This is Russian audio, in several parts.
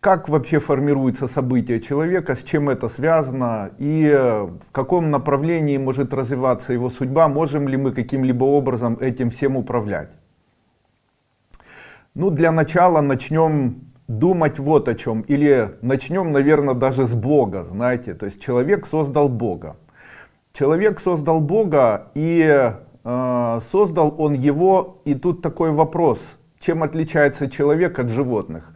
как вообще формируется событие человека, с чем это связано и в каком направлении может развиваться его судьба, можем ли мы каким-либо образом этим всем управлять. Ну, для начала начнем думать вот о чем, или начнем, наверное, даже с Бога, знаете, то есть человек создал Бога. Человек создал Бога и э, создал он его, и тут такой вопрос, чем отличается человек от животных?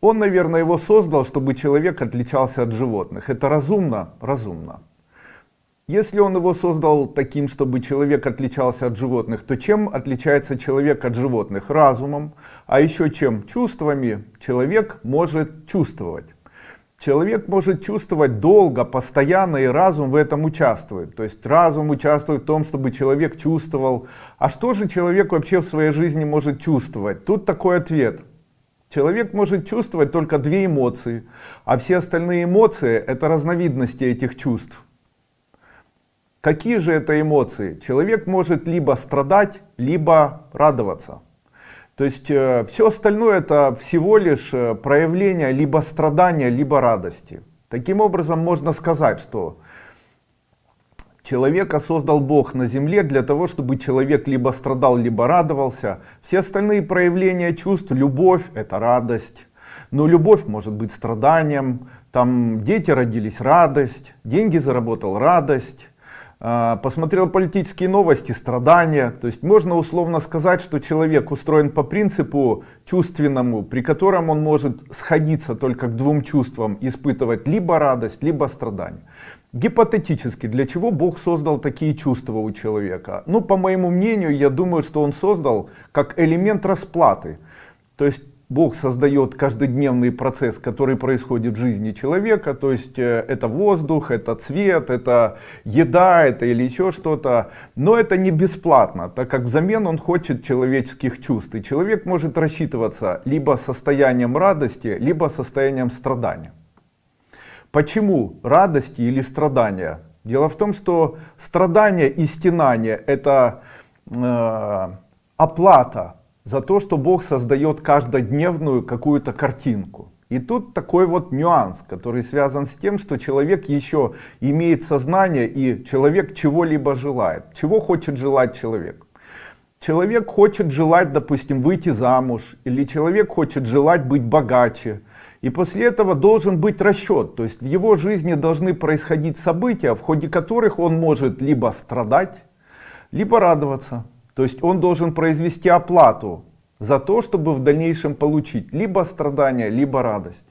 Он, наверное, его создал, чтобы человек отличался от животных. Это разумно? Разумно. Если он его создал таким, чтобы человек отличался от животных, то чем отличается человек от животных? Разумом, а еще чем? Чувствами. Человек может чувствовать. Человек может чувствовать долго, постоянно, и разум в этом участвует. То есть разум участвует в том, чтобы человек чувствовал. А что же человек вообще в своей жизни может чувствовать? Тут такой ответ. Человек может чувствовать только две эмоции, а все остальные эмоции это разновидности этих чувств. Какие же это эмоции? Человек может либо страдать, либо радоваться. То есть э, все остальное это всего лишь э, проявление либо страдания, либо радости. Таким образом можно сказать, что человека создал Бог на земле для того, чтобы человек либо страдал, либо радовался. Все остальные проявления чувств, любовь это радость. Но любовь может быть страданием, там дети родились радость, деньги заработал радость а, посмотрел политические новости, страдания. То есть можно условно сказать, что человек устроен по принципу чувственному, при котором он может сходиться только к двум чувствам, испытывать либо радость, либо страдание. Гипотетически, для чего Бог создал такие чувства у человека? Ну, по моему мнению, я думаю, что Он создал как элемент расплаты. То есть Бог создает каждодневный процесс, который происходит в жизни человека, то есть э, это воздух, это цвет, это еда, это или еще что-то, но это не бесплатно, так как взамен он хочет человеческих чувств, и человек может рассчитываться либо состоянием радости, либо состоянием страдания. Почему радости или страдания? Дело в том, что страдания и стенания это э, оплата за то, что Бог создает каждодневную какую-то картинку. И тут такой вот нюанс, который связан с тем, что человек еще имеет сознание и человек чего-либо желает. Чего хочет желать человек? Человек хочет желать, допустим, выйти замуж, или человек хочет желать быть богаче. И после этого должен быть расчет, то есть в его жизни должны происходить события, в ходе которых он может либо страдать, либо радоваться. То есть он должен произвести оплату за то, чтобы в дальнейшем получить либо страдания, либо радость.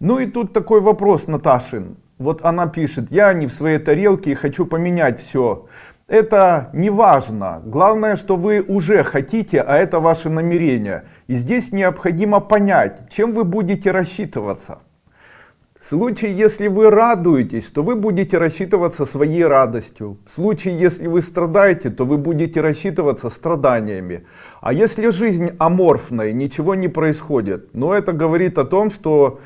Ну и тут такой вопрос Наташин. Вот она пишет, я не в своей тарелке и хочу поменять все. Это не важно. Главное, что вы уже хотите, а это ваше намерение. И здесь необходимо понять, чем вы будете рассчитываться. В случае, если вы радуетесь, то вы будете рассчитываться своей радостью. В случае, если вы страдаете, то вы будете рассчитываться страданиями. А если жизнь аморфная, ничего не происходит, но это говорит о том, что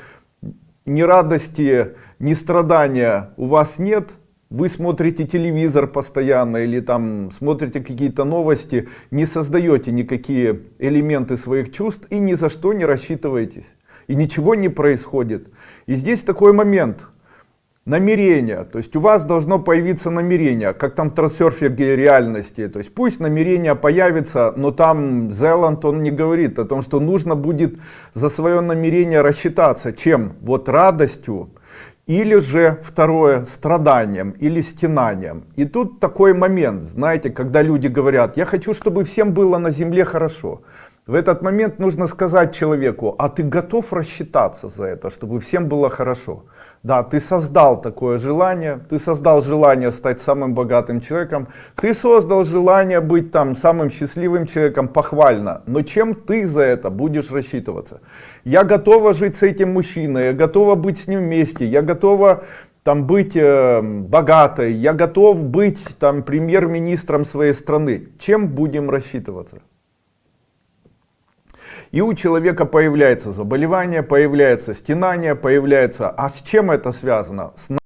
ни радости, ни страдания у вас нет, вы смотрите телевизор постоянно или там смотрите какие-то новости, не создаете никакие элементы своих чувств и ни за что не рассчитываетесь и ничего не происходит. И здесь такой момент. Намерение. То есть у вас должно появиться намерение, как там в трансерфинге реальности. То есть пусть намерение появится, но там Зеланд он не говорит о том, что нужно будет за свое намерение рассчитаться. Чем? Вот радостью. Или же второе, страданием или стенанием. И тут такой момент, знаете, когда люди говорят, я хочу, чтобы всем было на земле хорошо. В этот момент нужно сказать человеку, а ты готов рассчитаться за это, чтобы всем было хорошо. Да, ты создал такое желание, ты создал желание стать самым богатым человеком, ты создал желание быть там самым счастливым человеком, похвально. Но чем ты за это будешь рассчитываться? Я готова жить с этим мужчиной, я готова быть с ним вместе, я готова там быть э, богатой, я готов быть там премьер-министром своей страны. Чем будем рассчитываться? И у человека появляется заболевание, появляется стенание, появляется... А с чем это связано? С